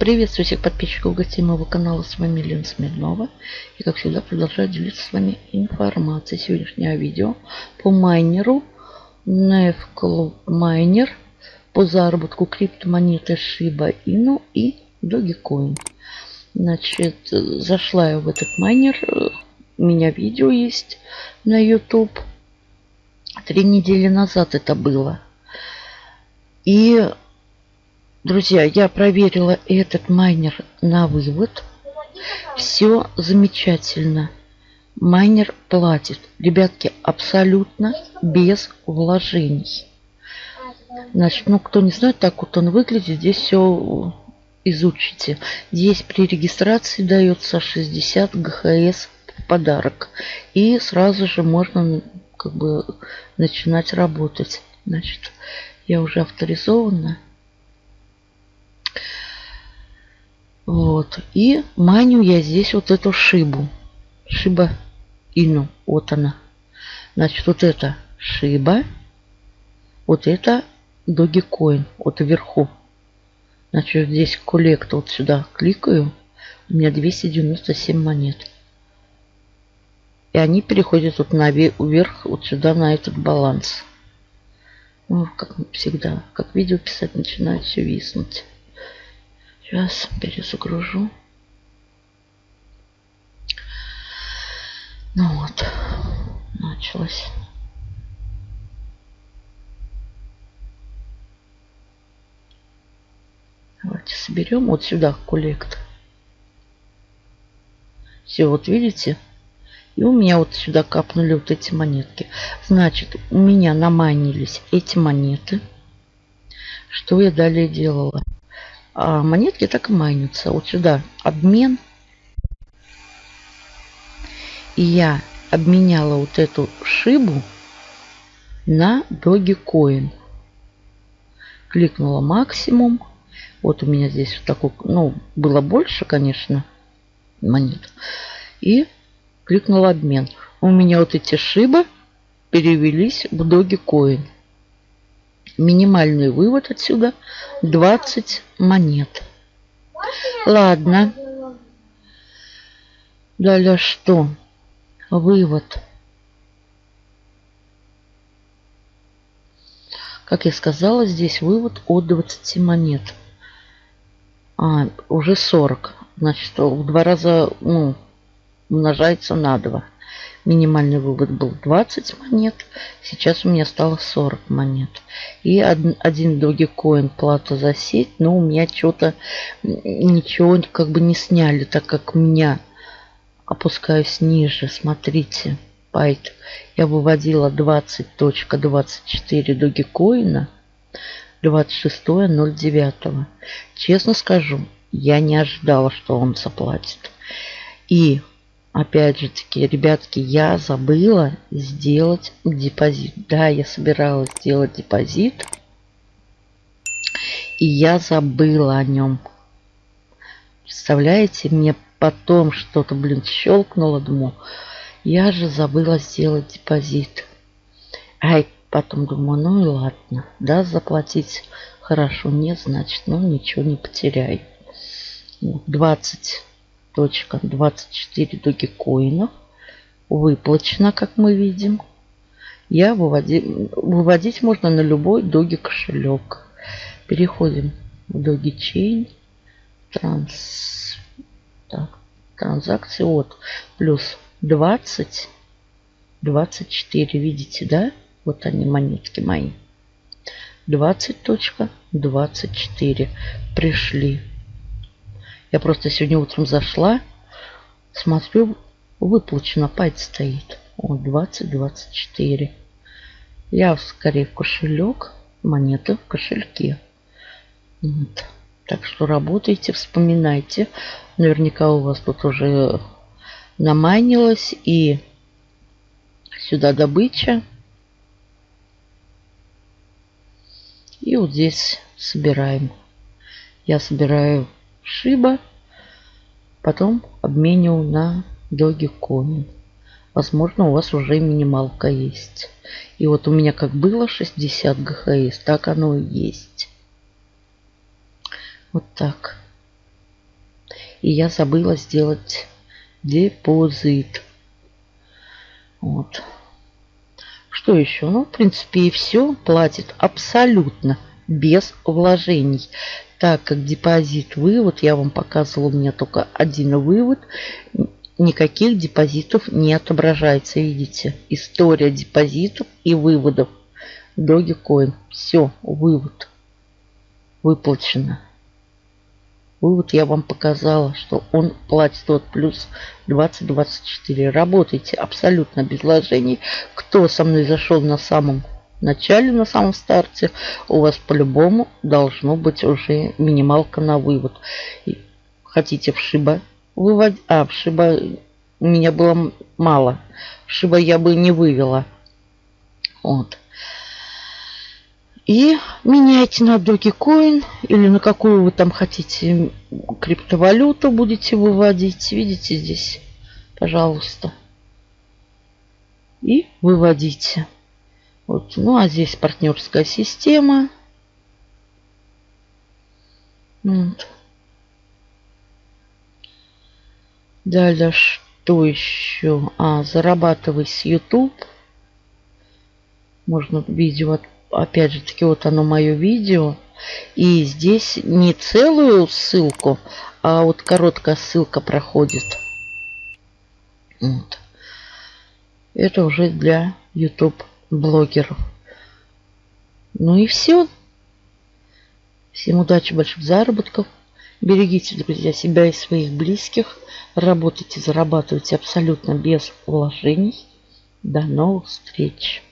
Приветствую всех подписчиков гостей моего канала. С вами Лена Смирнова. И как всегда продолжаю делиться с вами информацией. Сегодняшнее видео по майнеру Nef Club Miner по заработку криптомонеты Shiba Inu и Dogecoin. Значит, зашла я в этот майнер. У меня видео есть на YouTube. Три недели назад это было. И Друзья, я проверила этот майнер на вывод. Все замечательно. Майнер платит. Ребятки, абсолютно без вложений. Значит, ну, кто не знает, так вот он выглядит. Здесь все изучите. Здесь при регистрации дается 60 ГХС в подарок. И сразу же можно как бы начинать работать. Значит, я уже авторизована. Вот. И маню я здесь вот эту шибу. Шиба Ину. Вот она. Значит, вот это шиба. Вот это Dogecoin. Вот вверху. Значит, здесь коллект. Вот сюда кликаю. У меня 297 монет. И они переходят вот наверх, вот сюда, на этот баланс. Ну, как всегда, как видео писать, начинает все виснуть. Сейчас перезагружу. Ну вот, началось. Давайте соберем вот сюда коллект. Все, вот видите? И у меня вот сюда капнули вот эти монетки. Значит, у меня наманились эти монеты. Что я далее делала? А монетки так и майнятся. Вот сюда обмен. И я обменяла вот эту шибу на Dogecoin. Кликнула максимум. Вот у меня здесь вот такой, ну, было больше, конечно, монет. И кликнула обмен. У меня вот эти шибы перевелись в Dogecoin. Минимальный вывод отсюда 20 монет. Ладно. Далее что? Вывод. Как я сказала, здесь вывод от 20 монет. А, уже 40. Значит, в два раза ну, умножается на 2. Минимальный вывод был 20 монет. Сейчас у меня стало 40 монет. И один, Dogecoin плата за сеть. Но у меня что-то ничего как бы не сняли, так как меня опускаюсь ниже. Смотрите, байт. Я выводила 20.24 Dogecoin. 26.09. Честно скажу, я не ожидала, что он заплатит. И Опять же таки, ребятки, я забыла сделать депозит. Да, я собиралась сделать депозит. И я забыла о нем. Представляете, мне потом что-то, блин, щелкнуло. Думаю, я же забыла сделать депозит. Ай, потом думаю, ну и ладно. Да, заплатить хорошо. Нет, значит, ну ничего не потеряй. 20 точка 24 догикоинов выплачено, как мы видим. Я выводи, выводить можно на любой доги кошелек. Переходим в доги чейн. Транс, так, транзакции от плюс 20, 24. Видите, да? Вот они, монетки мои. 20.24 пришли. Я просто сегодня утром зашла, смотрю, выплачено, пайт стоит. О, 20-24. Я скорее в кошелек, монеты в кошельке. Вот. Так что работайте, вспоминайте. Наверняка у вас тут уже наманилось и сюда добыча. И вот здесь собираем. Я собираю Шиба. Потом обменивал на Dogecoin. Возможно, у вас уже минималка есть. И вот у меня как было 60 ГХС, так оно и есть. Вот так. И я забыла сделать депозит. Вот. Что еще? Ну, в принципе, и все. Платит абсолютно без вложений. Так как депозит вывод, я вам показывала, у меня только один вывод. Никаких депозитов не отображается, видите. История депозитов и выводов. Dogecoin. Все, вывод. Выплачено. Вывод я вам показала, что он платит вот плюс 20-24. Работайте абсолютно без вложений. Кто со мной зашел на самом начале, на самом старте, у вас по-любому должно быть уже минималка на вывод. Хотите в Шиба выводить? А, в Шиба у меня было мало. В Шиба я бы не вывела. Вот. И меняйте на Dogecoin или на какую вы там хотите криптовалюту будете выводить. Видите здесь, пожалуйста. И выводите. Вот. Ну а здесь партнерская система. Вот. Далее что еще? А, зарабатывай с YouTube. Можно видео опять же таки, вот оно мое видео. И здесь не целую ссылку, а вот короткая ссылка проходит. Вот. Это уже для YouTube блогеров. Ну и все. Всем удачи, больших заработков. Берегите, друзья, себя и своих близких. Работайте, зарабатывайте абсолютно без вложений. До новых встреч.